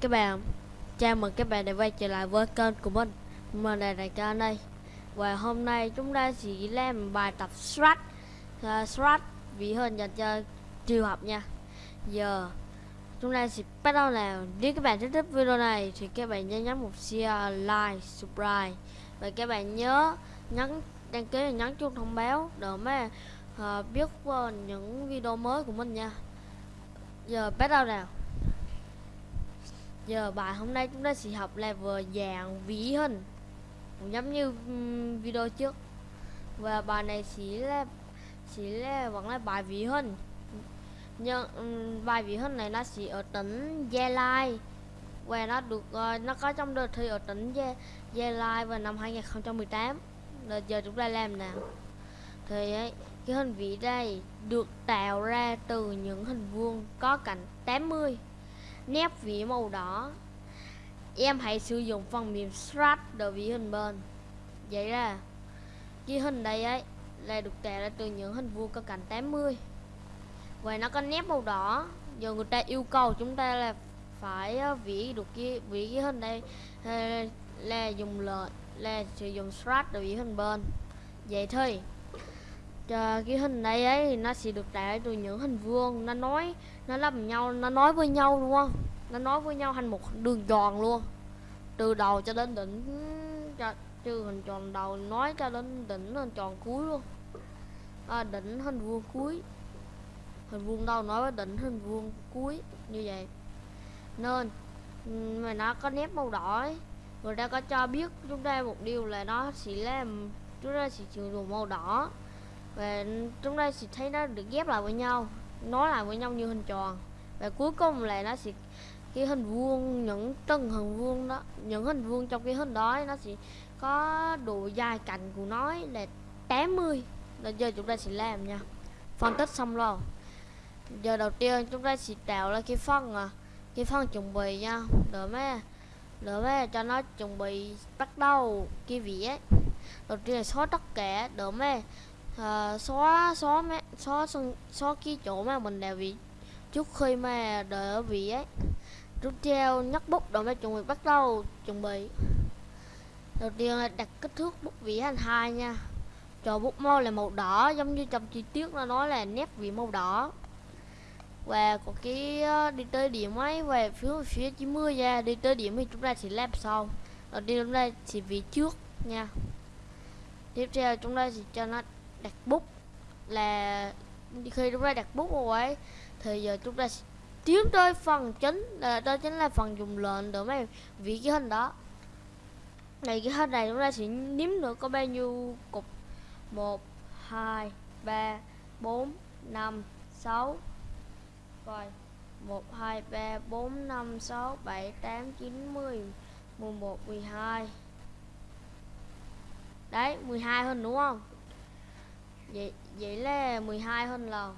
các bạn Chào mừng các bạn đã quay trở lại với kênh của mình. Mình là Đại ca đây. Và hôm nay chúng ta sẽ làm bài tập Strat. Uh, Strat vì hình dành cho triều học nha. Giờ chúng ta sẽ bắt đầu nào. Nếu các bạn thích thích video này thì các bạn nhớ nhấn một share, like, subscribe. Và các bạn nhớ nhấn đăng ký và nhấn chuông thông báo để mà uh, biết uh, những video mới của mình nha. Giờ bắt đầu nào. Giờ bài hôm nay chúng ta sẽ học level dạng vĩ hình. Cũng giống như um, video trước. Và bài này sẽ là sẽ là vẫn là bài vĩ hình. Nhưng um, bài vĩ hình này nó sẽ ở tỉnh Gia Lai. Và nó được uh, nó có trong đợt thi ở tỉnh Gia, Gia Lai vào năm 2018 Rồi giờ chúng ta làm nào. Thì ấy, cái hình vĩ đây được tạo ra từ những hình vuông có cạnh 80 nét vỉ màu đỏ em hãy sử dụng phần mềm strat để vỉ hình bên. Vậy là cái hình đây ấy là được tạo ra từ những hình vuông có cạnh 80 và nó có nét màu đỏ. Giờ người ta yêu cầu chúng ta là phải ờ, vỉ được cái vỉ cái hình đây ờ, là dùng lệnh là sử dụng strat để vỉ hình bên. Vậy thôi. Cái hình đây ấy thì nó sẽ được tạo từ những hình vuông. Nó nói nó làm nhau nó nói với nhau đúng không? Nó nói với nhau thành một đường tròn luôn. Từ đầu cho đến đỉnh cho từ hình tròn đầu nói cho đến đỉnh hình tròn cuối luôn. À, đỉnh hình vuông cuối. Hình vuông đâu nói với đỉnh hình vuông cuối như vậy. Nên mà nó có nét màu đỏ ấy. người ta có cho biết chúng ta một điều là nó sẽ làm chúng ta sẽ sử dụng màu đỏ và chúng ta sẽ thấy nó được ghép lại với nhau nó lại với nhau như hình tròn. Và cuối cùng là nó sẽ, cái hình vuông, những từng hình vuông đó, những hình vuông trong cái hình đó nó sẽ có độ dài cạnh của nó là 80 là giờ chúng ta sẽ làm nha. Phân tích xong rồi. Giờ đầu tiên chúng ta sẽ tạo ra cái phân à cái phân chuẩn bị nha. Đỡ mấy đỡ mấy cho nó chuẩn bị bắt đầu cái vỉ đầu tiên là xóa tất cả đỡ mấy à, xóa xóa mẹ xóa xóa, xóa cái chỗ mà mình đào vị trước khi mà đỡ vị ấy. Rút treo nhắc bút rồi mới chuẩn bị bắt đầu chuẩn bị. Đầu tiên là đặt kích thước bút vị thành hai nha. Cho bút màu là màu đỏ giống như trong chi tiết nó nói là nét vị màu đỏ. Và có cái ờ, đi tới điểm ấy về phía phía 90 ra à, đi tới điểm thì chúng ta sẽ làm sau. Đầu tiên chúng ta sẽ vị trước nha. Tiếp theo chúng ta sẽ cho nó đặt bút là khi chúng ta đặt bút rồi ấy, thì giờ chúng ta tiến tới phần chính, là đó chính là phần dùng lệnh để mấy vị cái hình đó. Này, cái hình này chúng ta sẽ nếm được có bao nhiêu cục? Một, hai, ba, bốn, năm, sáu. Rồi, một, hai, ba, bốn, năm, sáu, bảy, tám, chín, mười mười một, mười hai. Đấy 12 hình đúng không? Vậy vậy là 12 hơn là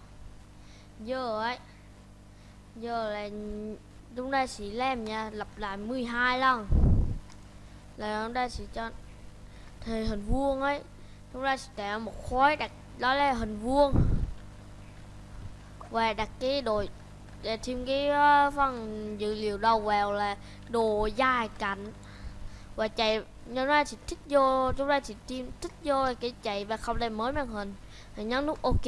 giờ ấy, giờ là chúng ta sẽ làm nha lặp lại 12 lần. Là chúng ta sẽ cho, thì hình vuông ấy, chúng ta sẽ tạo một khối đặt, đó là hình vuông. Và đặt cái đồ để thêm cái ờ, phần dữ liệu đầu vào là đồ dài cạnh và chạy chúng ra chỉ thích vô chúng ta chỉ tìm thích vô cái chạy và không lên mới màn hình. Thì nhấn nút ok.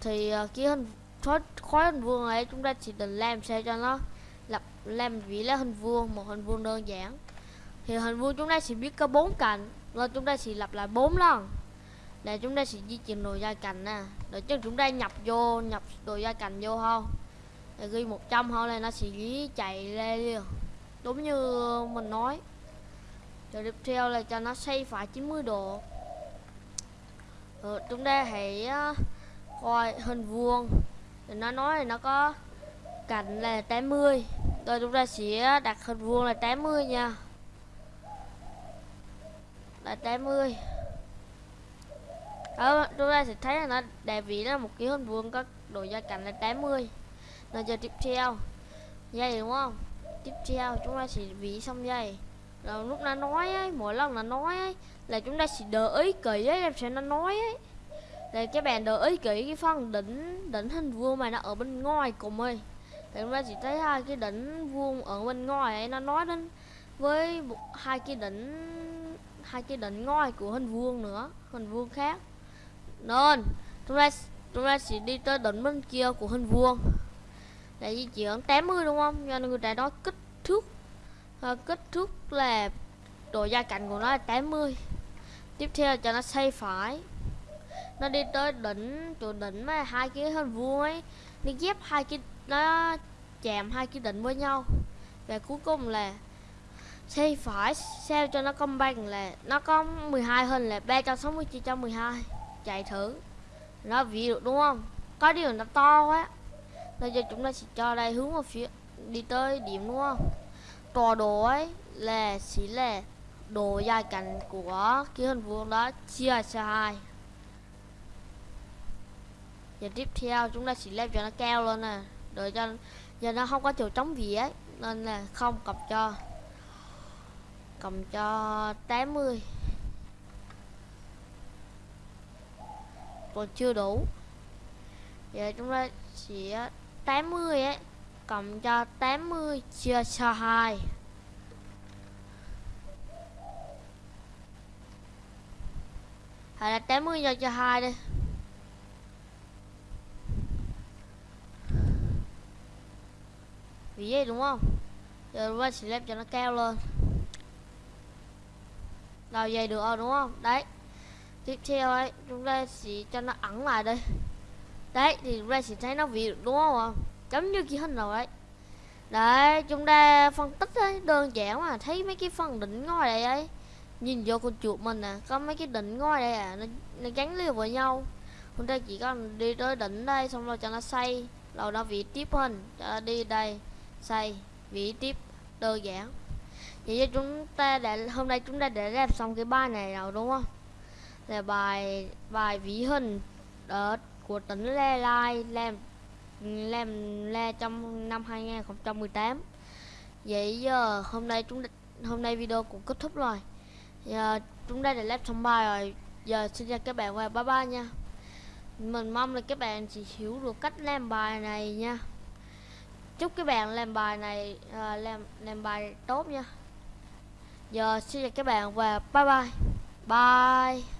Thì ờ, uh, cái hình khối, khối hình vuông này chúng ta chỉ định làm sao cho nó lập làm vị là hình vuông một hình vuông đơn giản. Thì hình vuông chúng ta sẽ biết có bốn cạnh nên chúng ta sẽ lặp lại bốn lần. Để chúng ta sẽ di chuyển đồ gia cạnh nè. Để cho chúng ta nhập vô nhập đồ gia cạnh vô không? Để ghi 100 thôi là nó sẽ chạy lên liền đúng như mình nói. Rồi tiếp theo là cho nó xoay phải 90 độ. Rồi chúng ta hãy coi hình vuông. Thì nó nói là nó có cạnh là 80 rồi chúng ta sẽ đặt hình vuông là 80 nha. Là 80 đó ờ, chúng ta sẽ thấy là nó đại vị là một cái hình vuông có độ gia cạnh là 80 rồi giờ tiếp theo. Dây đúng không? Tiếp theo chúng ta sẽ ví xong dây rồi lúc nó nói ấy, mỗi lần nó nói ấy, là chúng ta sẽ đợi ý kỹ ấy, em sẽ nó nói ấy. Là các bạn đợi ý kỹ cái phần đỉnh đỉnh hình vuông mà nó ở bên ngoài cùng ơi. Thì chúng ta chỉ thấy hai cái đỉnh vuông ở bên ngoài ấy, nó nói đến với hai cái đỉnh, hai cái đỉnh ngoài của hình vuông nữa, hình vuông khác. Nên, chúng ta chúng ta sẽ đi tới đỉnh bên kia của hình vuông là di chuyển 80 đúng không? Do người ta nói kích thước. À, kích thước là độ gia cạnh của nó là 80 tiếp theo cho nó xoay phải. Nó đi tới đỉnh chỗ đỉnh mà hai cái hình vuông ấy. Nó ghép hai cái nó chạm hai cái đỉnh với nhau. Và cuối cùng là xoay phải sao cho nó công bằng là nó có 12 hình là 360 chia cho 12 chạy thử. Nó ví được đúng không? Có điều nó to quá bây giờ chúng ta sẽ cho đây hướng vào phía, đi tới điểm đúng không? Tọa độ ấy là chỉ là độ dài cạnh của cái hình vuông đó, chia cho hai. Và tiếp theo chúng ta sẽ lên cho nó cao lên nè để cho giờ nó không có chỗ trống gì ấy, nên là không cầm cho. Cầm cho 80 còn chưa đủ. Giờ chúng ta sẽ 80 ấy, cộng cho 80 chia cho 2 hay là 80 cho cho 2 đi. Vì vậy đúng không? Giờ chúng ta sẽ làm cho nó cao lên. Rồi vậy được rồi, đúng không? Đấy. Tiếp theo ấy, chúng ta sẽ cho nó ẩn lại đây đấy thì chúng ta sẽ thấy nó vị đúng không ạ? Giống như kia hình nào đấy đấy chúng ta phân tích ấy đơn giản mà thấy mấy cái phần đỉnh ngôi đây ấy. Nhìn vô con chuột mình nè có mấy cái đỉnh ngôi đây à nó, nó gắn liền với nhau. Chúng ta chỉ cần đi tới đỉnh đây xong rồi cho nó xây rồi nó vị tiếp hình cho nó đi đây xây vị tiếp đơn giản. Vậy chúng ta đã hôm nay chúng ta đã làm xong cái bài này rồi đúng không? Là bài bài vĩ hình ở của tỉnh Lê Lai làm làm la trong năm 2018 vậy giờ hôm nay chúng hôm nay video cũng kết thúc rồi. Giờ chúng ta đã làm xong bài rồi. Giờ xin chào các bạn và bye bye nha. Mình mong là các bạn chỉ hiểu được cách làm bài này nha. Chúc các bạn làm bài này uh, làm làm bài tốt nha. Giờ xin chào các bạn và bye bye. Bye.